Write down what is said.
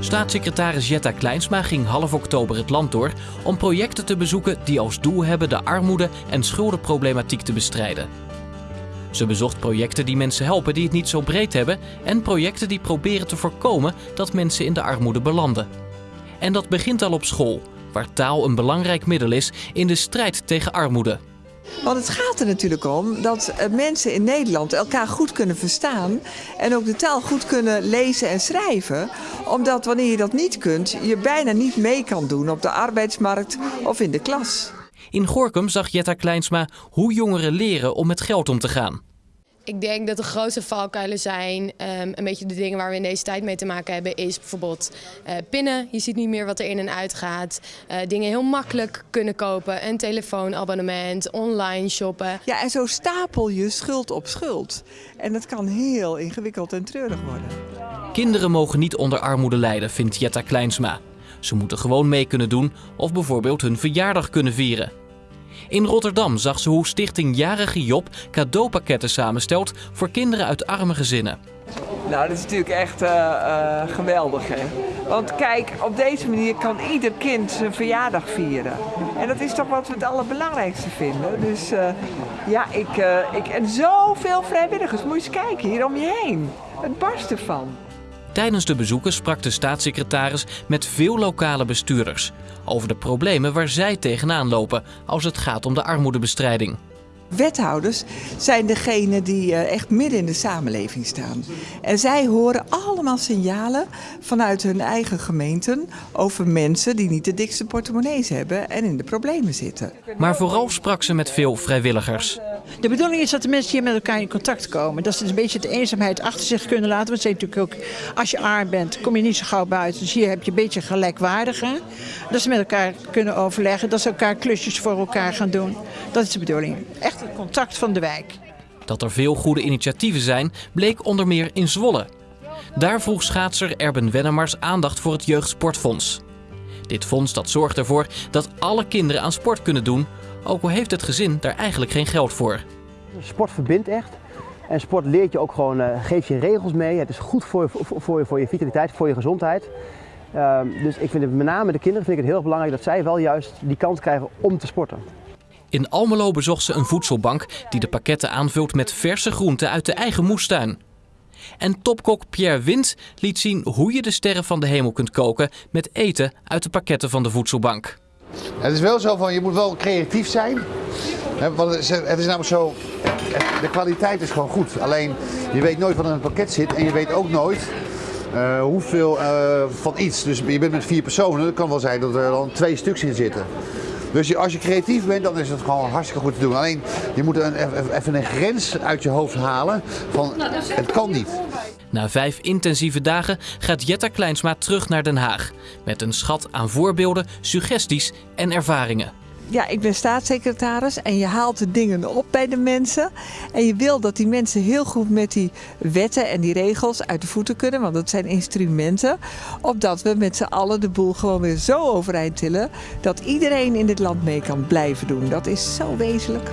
Staatssecretaris Jetta Kleinsma ging half oktober het land door om projecten te bezoeken die als doel hebben de armoede en schuldenproblematiek te bestrijden. Ze bezocht projecten die mensen helpen die het niet zo breed hebben en projecten die proberen te voorkomen dat mensen in de armoede belanden. En dat begint al op school, waar taal een belangrijk middel is in de strijd tegen armoede. Want het gaat er natuurlijk om dat eh, mensen in Nederland elkaar goed kunnen verstaan en ook de taal goed kunnen lezen en schrijven. Omdat wanneer je dat niet kunt, je bijna niet mee kan doen op de arbeidsmarkt of in de klas. In Gorkum zag Jetta Kleinsma hoe jongeren leren om met geld om te gaan. Ik denk dat de grootste valkuilen zijn, um, een beetje de dingen waar we in deze tijd mee te maken hebben, is bijvoorbeeld uh, pinnen. Je ziet niet meer wat er in en uit gaat. Uh, dingen heel makkelijk kunnen kopen, een telefoonabonnement, online shoppen. Ja, en zo stapel je schuld op schuld. En dat kan heel ingewikkeld en treurig worden. Kinderen mogen niet onder armoede lijden, vindt Jetta Kleinsma. Ze moeten gewoon mee kunnen doen of bijvoorbeeld hun verjaardag kunnen vieren. In Rotterdam zag ze hoe Stichting Jarige Job cadeaupakketten samenstelt voor kinderen uit arme gezinnen. Nou, dat is natuurlijk echt uh, uh, geweldig. Hè? Want kijk, op deze manier kan ieder kind zijn verjaardag vieren. En dat is toch wat we het allerbelangrijkste vinden. Dus uh, ja, ik, ik, en zoveel vrijwilligers. Moet je eens kijken, hier om je heen. Het barst ervan. Tijdens de bezoeken sprak de staatssecretaris met veel lokale bestuurders over de problemen waar zij tegenaan lopen als het gaat om de armoedebestrijding. Wethouders zijn degene die eh, echt midden in de samenleving staan. En zij horen allemaal signalen vanuit hun eigen gemeenten over mensen die niet de dikste portemonnees hebben en in de problemen zitten. Maar vooral sprak ze met veel vrijwilligers. De bedoeling is dat de mensen hier met elkaar in contact komen. Dat ze een beetje de eenzaamheid achter zich kunnen laten. Want ze natuurlijk ook, als je arm bent, kom je niet zo gauw buiten. Dus hier heb je een beetje gelijkwaardige. Dat ze met elkaar kunnen overleggen. Dat ze elkaar klusjes voor elkaar gaan doen. Dat is de bedoeling. Echt het contact van de wijk. Dat er veel goede initiatieven zijn, bleek onder meer in Zwolle. Daar vroeg schaatser Erben Wennemars aandacht voor het Jeugdsportfonds. Dit fonds dat zorgt ervoor dat alle kinderen aan sport kunnen doen ook al heeft het gezin daar eigenlijk geen geld voor. Sport verbindt echt. En sport leert je ook gewoon, uh, geeft je regels mee. Het is goed voor, voor, voor, voor je vitaliteit, voor je gezondheid. Uh, dus ik vind het met name de kinderen vind ik het heel belangrijk dat zij wel juist die kans krijgen om te sporten. In Almelo bezocht ze een voedselbank die de pakketten aanvult met verse groenten uit de eigen moestuin. En topkok Pierre Wind liet zien hoe je de sterren van de hemel kunt koken met eten uit de pakketten van de voedselbank. Het is wel zo van, je moet wel creatief zijn. Want het is namelijk zo, de kwaliteit is gewoon goed. Alleen, je weet nooit wat in het pakket zit en je weet ook nooit uh, hoeveel uh, van iets. Dus je bent met vier personen, het kan wel zijn dat er dan twee stuks in zitten. Dus als je creatief bent, dan is het gewoon hartstikke goed te doen. Alleen, je moet een, even een grens uit je hoofd halen van, het kan niet. Na vijf intensieve dagen gaat Jetta Kleinsma terug naar Den Haag. Met een schat aan voorbeelden, suggesties en ervaringen. Ja, ik ben staatssecretaris en je haalt de dingen op bij de mensen. En je wil dat die mensen heel goed met die wetten en die regels uit de voeten kunnen. Want dat zijn instrumenten. Opdat we met z'n allen de boel gewoon weer zo overeind tillen. Dat iedereen in dit land mee kan blijven doen. Dat is zo wezenlijk.